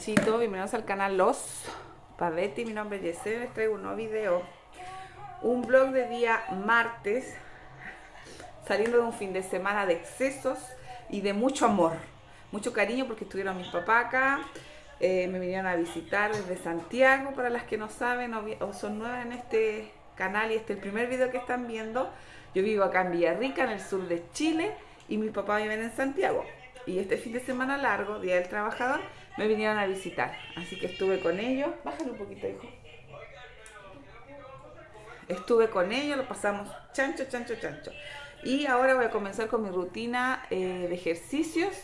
y chanchito, bienvenidos al canal Los Pavetti, mi nombre es Yesenia, les traigo un nuevo video Un vlog de día martes Saliendo de un fin de semana de excesos y de mucho amor Mucho cariño porque estuvieron mis papás acá eh, Me vinieron a visitar desde Santiago, para las que no saben o, son nuevas en este canal Y este es el primer video que están viendo Yo vivo acá en Villarrica, en el sur de Chile Y mis papás viven en Santiago y este fin de semana largo, Día del Trabajador, me vinieron a visitar. Así que estuve con ellos. Bájale un poquito, hijo. Estuve con ellos, lo pasamos chancho, chancho, chancho. Y ahora voy a comenzar con mi rutina eh, de ejercicios,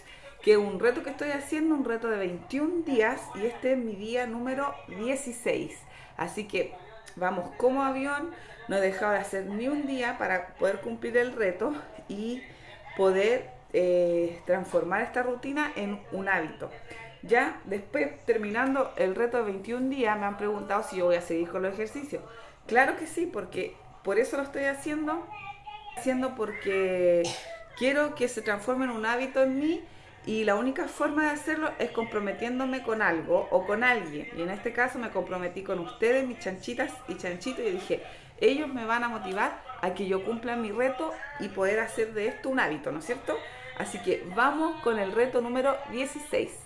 que es un reto que estoy haciendo, un reto de 21 días, y este es mi día número 16. Así que vamos como avión, no he dejado de hacer ni un día para poder cumplir el reto y poder eh, transformar esta rutina en un hábito. Ya después, terminando el reto de 21 días, me han preguntado si yo voy a seguir con los ejercicios. Claro que sí, porque por eso lo estoy haciendo, haciendo porque quiero que se transforme en un hábito en mí y la única forma de hacerlo es comprometiéndome con algo o con alguien. Y en este caso me comprometí con ustedes, mis chanchitas y chanchitos, y dije, ellos me van a motivar a que yo cumpla mi reto y poder hacer de esto un hábito, ¿no es cierto? Así que vamos con el reto número 16.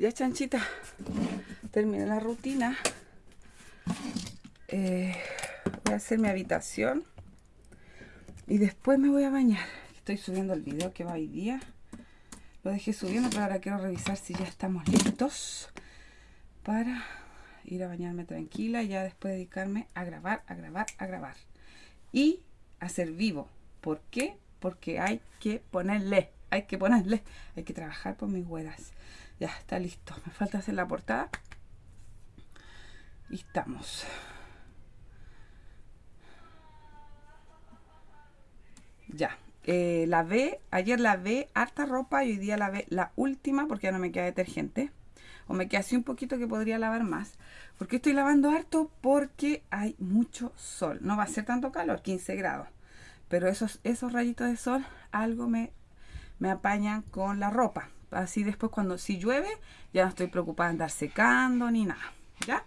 Ya chanchita, terminé la rutina. Eh, voy a hacer mi habitación. Y después me voy a bañar. Estoy subiendo el video que va hoy día. Lo dejé subiendo, pero ahora quiero revisar si ya estamos listos para ir a bañarme tranquila y ya después dedicarme a grabar, a grabar, a grabar. Y a ser vivo. ¿Por qué? Porque hay que ponerle, hay que ponerle, hay que trabajar por mis huedas. Ya, está listo. Me falta hacer la portada. Y estamos. Ya. Eh, la ve, ayer la ve harta ropa y hoy día la ve la última porque ya no me queda detergente. O me queda así un poquito que podría lavar más. ¿Por qué estoy lavando harto? Porque hay mucho sol. No va a ser tanto calor, 15 grados. Pero esos, esos rayitos de sol algo me, me apañan con la ropa así después cuando si llueve ya no estoy preocupada de andar secando ni nada, ¿ya?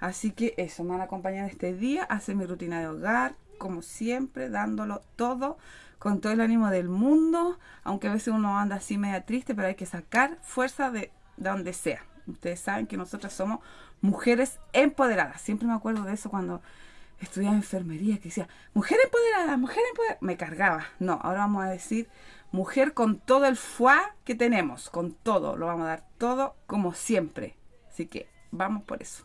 Así que eso, me van a acompañar este día hacer mi rutina de hogar, como siempre, dándolo todo, con todo el ánimo del mundo, aunque a veces uno anda así media triste, pero hay que sacar fuerza de, donde sea. Ustedes saben que nosotras somos mujeres empoderadas. Siempre me acuerdo de eso cuando estudiaba enfermería, que decía, mujer empoderada, mujer empoderada. Me cargaba. No, ahora vamos a decir Mujer con todo el foie que tenemos, con todo, lo vamos a dar todo como siempre. Así que vamos por eso.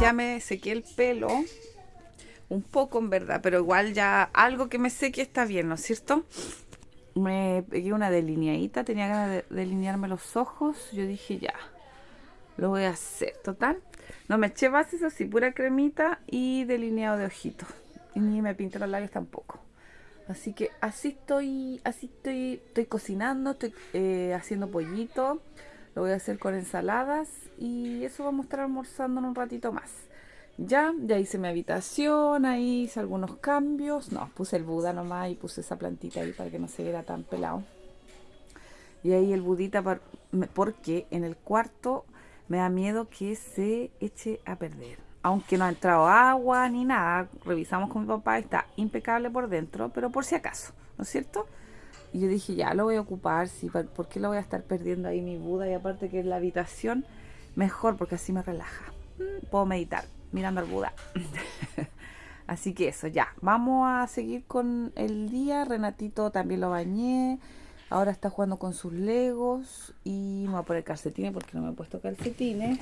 Ya me sequé el pelo. Un poco en verdad, pero igual ya algo que me seque está bien, ¿no es cierto? Me pegué una delineadita, tenía ganas de delinearme los ojos. Yo dije ya, lo voy a hacer. Total, no me eché bases así, pura cremita y delineado de ojitos. Y ni me pinté los labios tampoco. Así que así estoy, así estoy, estoy cocinando, estoy eh, haciendo pollito. Lo voy a hacer con ensaladas y eso vamos a estar almorzando en un ratito más. Ya, ya hice mi habitación, ahí hice algunos cambios. No, puse el Buda nomás y puse esa plantita ahí para que no se viera tan pelado. Y ahí el budita, porque en el cuarto me da miedo que se eche a perder. Aunque no ha entrado agua ni nada, revisamos con mi papá, está impecable por dentro, pero por si acaso, ¿no es cierto? Y yo dije, ya lo voy a ocupar, sí, ¿por qué lo voy a estar perdiendo ahí mi Buda? Y aparte que en la habitación, mejor, porque así me relaja. Mm, Puedo meditar mirando al Buda. Así que eso, ya. Vamos a seguir con el día. Renatito también lo bañé. Ahora está jugando con sus legos. Y me voy a poner calcetines porque no me he puesto calcetines.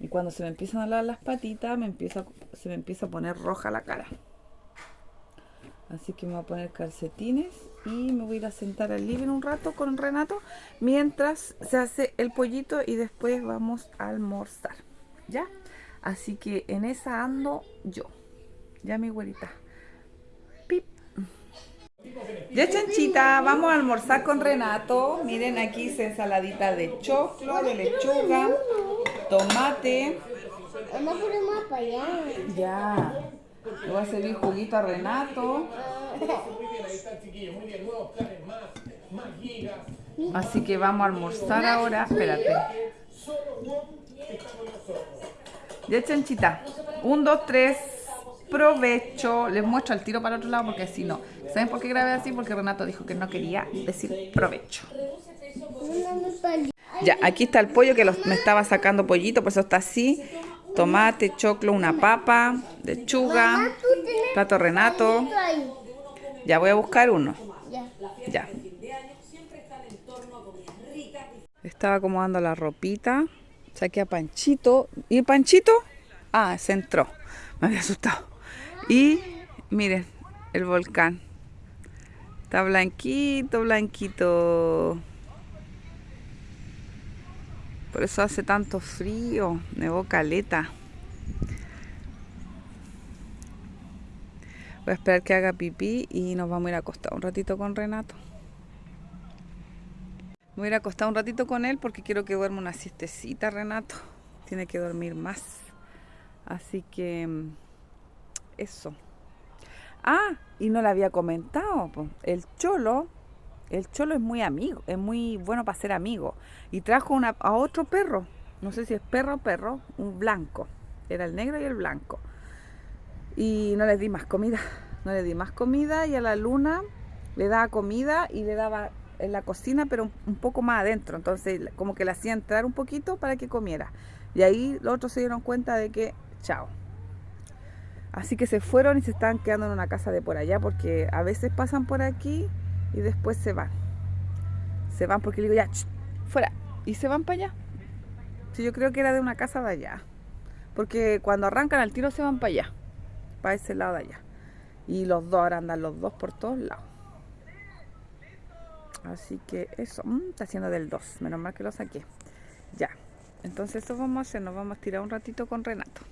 Y cuando se me empiezan a lavar las patitas, me empieza, se me empieza a poner roja la cara. Así que me voy a poner calcetines y me voy a ir a sentar al living un rato con Renato mientras se hace el pollito y después vamos a almorzar. ¿Ya? Así que en esa ando yo. Ya mi güerita. Pip. Ya chanchita, vamos a almorzar con Renato. Miren aquí hice ensaladita de choclo, de lechuga, tomate. Vamos a poner más para allá. Ya. Le voy a servir juguito a Renato. Así que vamos a almorzar ahora. Espérate. Ya, chanchita. Un, dos, tres. Provecho. Les muestro al tiro para el otro lado porque si no. ¿Saben por qué grabé así? Porque Renato dijo que no quería decir provecho. Ya, aquí está el pollo que los- me estaba sacando pollito, por eso está así. Tomate, choclo, una papa, lechuga, plato Renato. Ya voy a buscar uno. Ya. Ya. Estaba acomodando la ropita. Saqué a Panchito. ¿Y Panchito? Ah, se entró. Me había asustado. Y miren, el volcán. Está blanquito, blanquito. Por eso hace tanto frío. Nevó caleta. Voy a esperar que haga pipí y nos vamos a ir a acostar un ratito con Renato. Me voy a ir a acostar un ratito con él porque quiero que duerma una siestecita, Renato. Tiene que dormir más. Así que mm, eso. Ah, y no le había comentado. El cholo, el cholo es muy amigo, es muy bueno para ser amigo. Y trajo a otro perro. No sé si es perro o perro, un blanco. Era el negro y el blanco y no les di más comida no le di más comida y a la luna le daba comida y le daba en la cocina, pero un, un poco más adentro. Entonces, como que le hacía entrar un poquito para que comiera. Y ahí los otros se dieron cuenta de que, chao. Así que se fueron y se estaban quedando en una casa de por allá, porque a veces pasan por aquí y después se van. Se van porque le digo, ya, fuera. Y se van para allá. Sí, yo creo que era de una casa de allá. Porque cuando arrancan al tiro se van para allá. Para ese lado de allá. Y los dos ahora andan los dos por todos lados. Así que eso, mm, está haciendo del 2, menos mal que lo saqué. Ya, entonces eso vamos a hacer, nos vamos a tirar un ratito con Renato.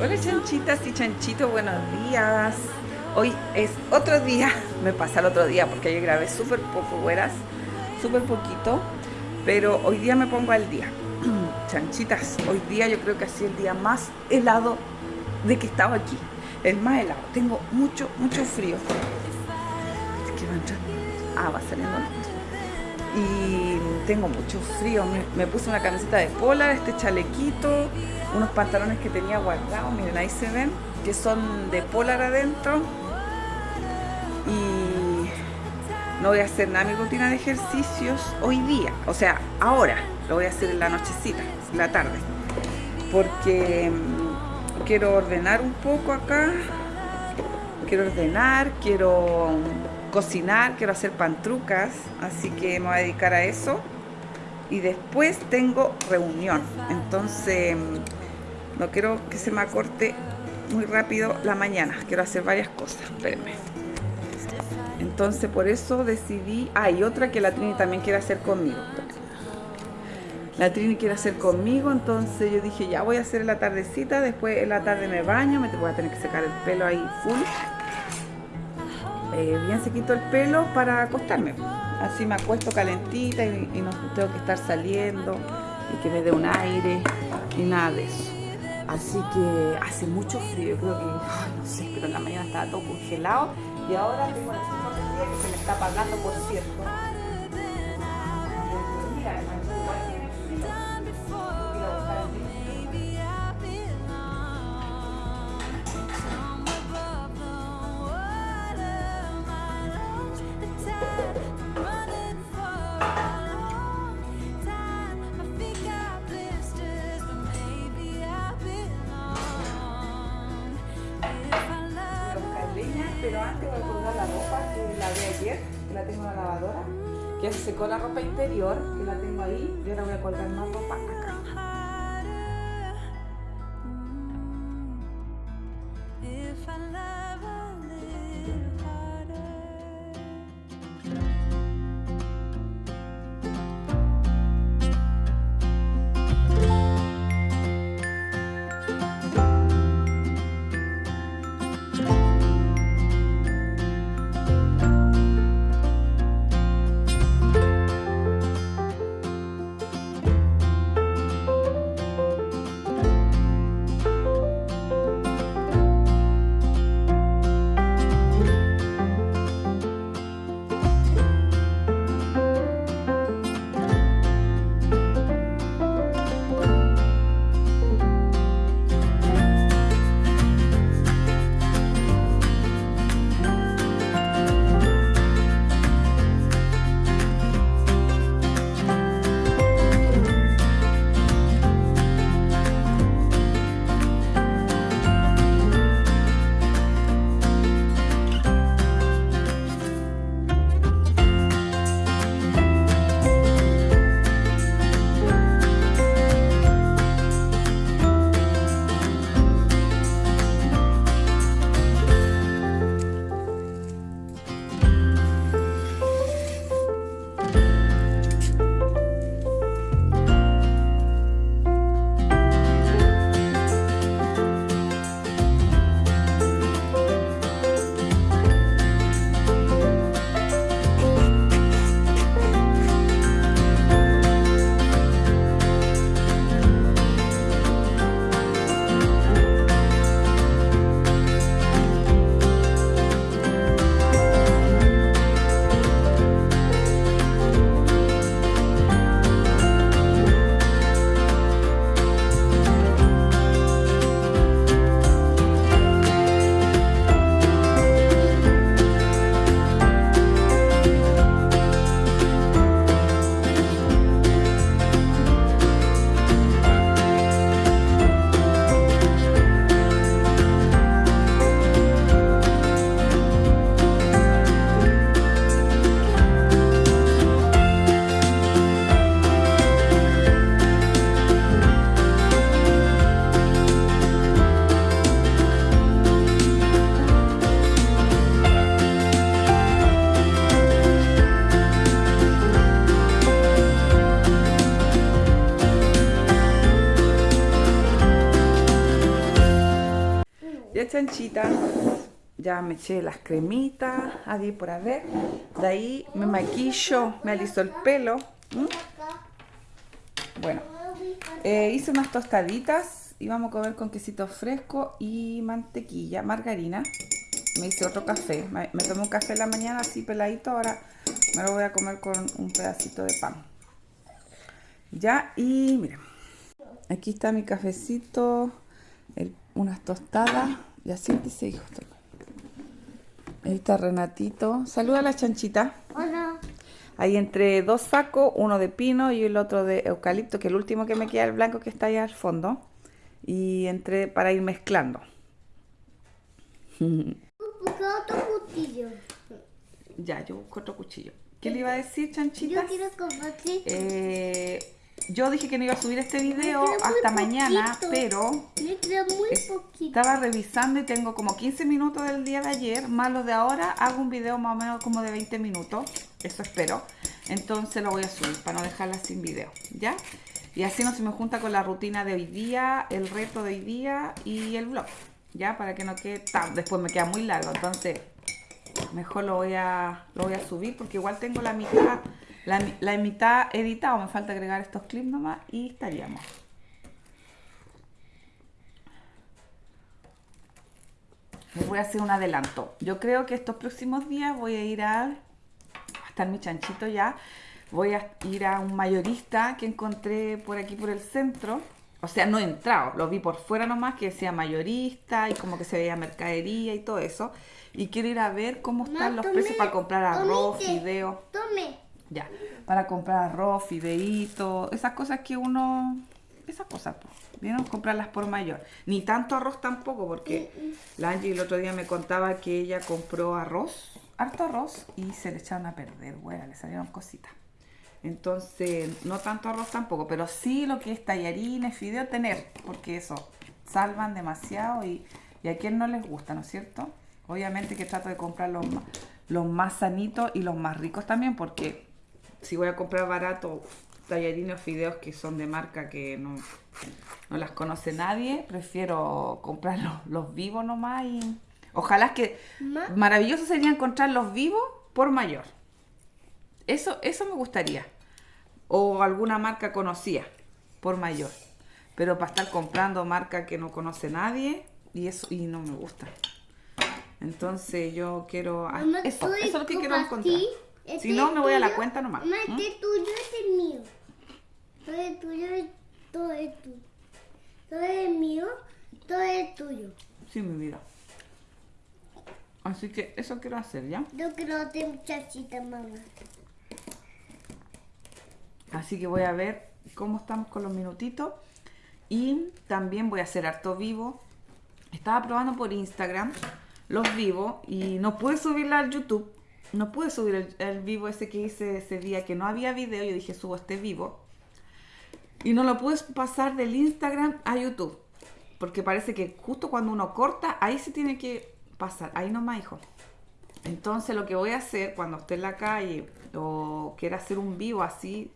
Hola chanchitas y chanchitos, buenos días. Hoy es otro día, me pasa el otro día porque yo grabé súper poco, güeras, súper poquito, pero hoy día me pongo al día. Chanchitas, hoy día yo creo que ha sido el día más helado de que estaba aquí. El más helado. Tengo mucho, mucho frío. Es. Ah, va saliendo. Y tengo mucho frío. Me, puse una camiseta de polar, este chalequito, unos pantalones que tenía guardados. Miren, ahí se ven, que son de polar adentro. Y no voy a hacer nada mi rutina de ejercicios hoy día. O sea, ahora. Lo voy a hacer en la nochecita, en la tarde. Porque quiero ordenar un poco acá. Quiero ordenar, quiero cocinar, quiero hacer pantrucas. Así que me voy a dedicar a eso. Y después tengo reunión. Entonces, no quiero que se me acorte muy rápido la mañana. Quiero hacer varias cosas. Espérenme. Entonces por eso decidí... Ah, y otra que la Trini también quiere hacer conmigo. La Trini quiere hacer conmigo, entonces yo dije, ya voy a hacer la tardecita, después en la tarde me baño, me voy a tener que secar el pelo ahí full. Eh, bien sequito el pelo para acostarme. Así me acuesto calentita y, no tengo que estar saliendo y que me dé un aire y nada de eso. Así que hace mucho frío, yo creo que, no sé, pero en la mañana estaba todo congelado y ahora tengo la sensación de que se me está apagando, por cierto. Antes voy a colgar la ropa que la de ayer, que la tengo en la lavadora. Que ya se secó la ropa interior, que la tengo ahí, y ahora voy a colgar más ropa ya me eché las cremitas, ahí por haber. De ahí me maquillo, me aliso el pelo. Bueno, eh, hice unas tostaditas y vamos a comer con quesito fresco y mantequilla, margarina. Me hice otro café, me, me un café en la mañana así peladito, ahora me lo voy a comer con un pedacito de pan. Ya, y miren, aquí está mi cafecito, unas tostadas, ya siéntese hijo. Ahí está Renatito, saluda a la chanchita. Hola. Ahí entre dos sacos, uno de pino y el otro de eucalipto, que el último que me queda el blanco que está allá al fondo. Y entre para ir mezclando. Otro cuchillo. Ya, yo busco otro cuchillo. ¿Qué le iba a decir, chanchita? Yo quiero compartir. Eh, yo dije que no iba a subir este video hasta mañana, poquito. pero muy poquito. estaba revisando y tengo como 15 minutos del día de ayer, más los de ahora, hago un video más o menos como de 20 minutos, eso espero. Entonces lo voy a subir para no dejarla sin video, ¿ya? Y así no se me junta con la rutina de hoy día, el reto de hoy día y el vlog, ¿ya? Para que no quede tan... Después me queda muy largo, entonces mejor lo voy a, lo voy a subir porque igual tengo la mitad, la, la mitad editado, me falta agregar estos clips nomás y estaríamos. Les voy a hacer un adelanto. Yo creo que estos próximos días voy a ir a, a estar mi chanchito ya. Voy a ir a un mayorista que encontré por aquí por el centro. O sea, no he entrado, lo vi por fuera nomás que decía mayorista y como que se veía mercadería y todo eso. Y quiero ir a ver cómo están los precios para comprar arroz, fideos. Tome. Ya, para comprar arroz, fideíto, esas cosas que uno, esas cosas, pues, vieron comprarlas por mayor. Ni tanto arroz tampoco, porque la Angie el otro día me contaba que ella compró arroz, harto arroz, y se le echaron a perder, bueno, le salieron cositas. Entonces, no tanto arroz tampoco, pero sí lo que es tallarines, fideo, tener, porque eso, salvan demasiado y, y a quien no les gusta, ¿no es cierto? Obviamente que trato de comprar los, más sanitos y los más ricos también, porque si voy a comprar barato tallarines o fideos que son de marca que no, no las conoce nadie, prefiero comprar los, los vivos nomás y ojalá que Ma- maravilloso sería encontrar los vivos por mayor. Eso, eso me gustaría. O alguna marca conocida por mayor. Pero para estar comprando marca que no conoce nadie y eso y no me gusta. Entonces yo quiero ah, eso, ¿tú eso es lo que quiero encontrar. Si no me voy a la cuenta nomás. Mamá, ¿Mm? este tuyo es el mío. Todo es tuyo todo es tuyo. Todo es mío, todo es tuyo. Sí, mi vida. Así que eso quiero hacer, ¿ya? Yo quiero de muchachita, mamá. Así que voy a ver cómo estamos con los minutitos. Y también voy a hacer harto vivo. Estaba probando por Instagram los vivos y no pude subirla al YouTube. No pude subir el, vivo ese que hice ese día que no había video. Yo dije, subo este vivo. Y no lo pude pasar del Instagram a YouTube. Porque parece que justo cuando uno corta, ahí se tiene que pasar. Ahí nomás, hijo. Entonces lo que voy a hacer cuando esté en la calle o quiera hacer un vivo así,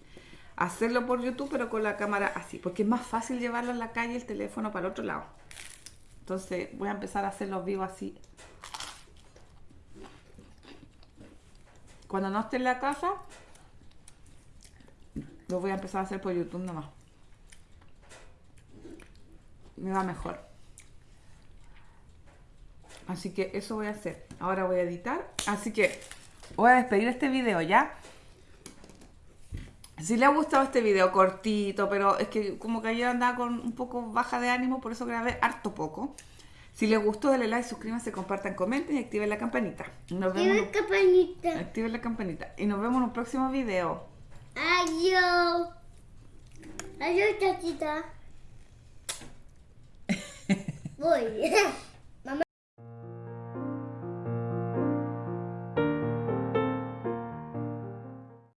hacerlo por YouTube pero con la cámara así, porque es más fácil llevarlo en la calle el teléfono para el otro lado. Entonces voy a empezar a hacer los vivos así. Cuando no esté en la casa, lo voy a empezar a hacer por YouTube nomás. Me va mejor. Así que eso voy a hacer. Ahora voy a editar. Así que voy a despedir este video ya. Si le ha gustado este video cortito, pero es que como que ayer andaba con un poco baja de ánimo, por eso grabé harto poco. Si les gustó, denle like, suscríbanse, compartan, comenten y activen la campanita. Nos vemos. Tiene campanita. Activen la campanita. Y nos vemos en un próximo video. Adiós. Adiós, chachita. Voy.